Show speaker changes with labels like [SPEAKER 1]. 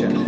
[SPEAKER 1] Yeah.